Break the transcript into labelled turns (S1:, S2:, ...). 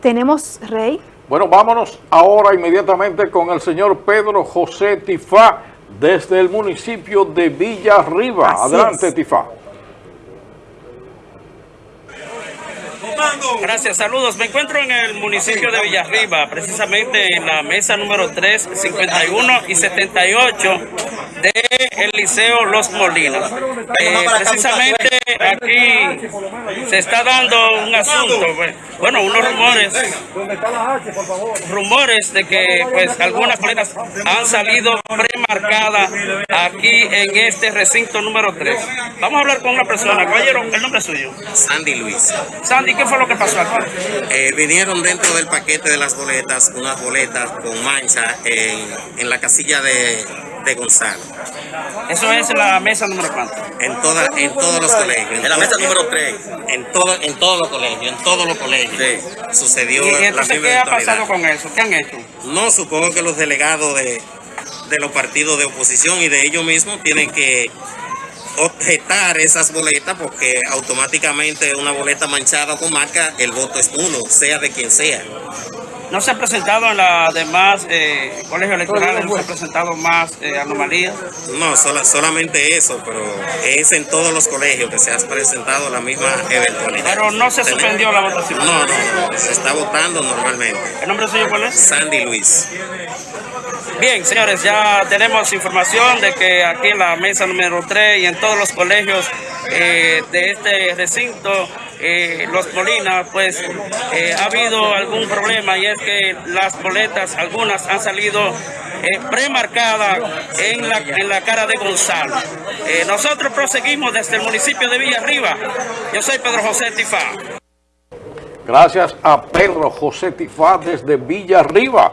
S1: Tenemos, Rey.
S2: Bueno, vámonos ahora inmediatamente con el señor Pedro José Tifá desde el municipio de Villa Arriba. Adelante, Tifá.
S3: Gracias, saludos. Me encuentro en el municipio de Villarriba, precisamente en la mesa número 3, 51 y 78 del Liceo Los Molinos. Eh, precisamente aquí se está dando un asunto, pues, bueno, unos rumores, rumores de que pues algunas colegas han salido premarcadas aquí en este recinto número 3. Vamos a hablar con una persona, caballero, el nombre es suyo.
S4: Sandy Luis.
S3: Sandy, ¿qué fue lo que pasó aquí?
S4: Eh, vinieron dentro del paquete de las boletas, unas boletas con mancha en, en la casilla de, de Gonzalo.
S3: Eso es la mesa número cuánto.
S4: En, toda, en todos los colegios.
S5: En la mesa número 3.
S4: En, todo, en todos los colegios, en todos los colegios. Sucedió
S3: ¿Y, y
S4: la
S3: entonces qué ha pasado con eso? ¿Qué han hecho?
S4: No, supongo que los delegados de, de los partidos de oposición y de ellos mismos tienen que objetar esas boletas porque automáticamente una boleta manchada con marca, el voto es uno, sea de quien sea.
S3: ¿No se ha presentado en las demás eh, colegios electorales, no se ha presentado más eh, anomalías?
S4: No, sola- solamente eso, pero es en todos los colegios que se ha presentado la misma eventualidad.
S3: Pero no se suspendió la votación.
S4: No, no, no, se está votando normalmente.
S3: ¿El nombre suyo cuál es?
S4: Sandy Luis.
S3: Bien, señores, ya tenemos información de que aquí en la mesa número 3 y en todos los colegios eh, de este recinto, eh, Los Molinas, pues eh, ha habido algún problema y es que las boletas, algunas han salido premarcadas en la, en la cara de Gonzalo. Nosotros proseguimos desde el municipio de Villarriba. Yo soy Pedro José Tifá.
S2: Gracias a Pedro José Tifá desde Villa Arriba.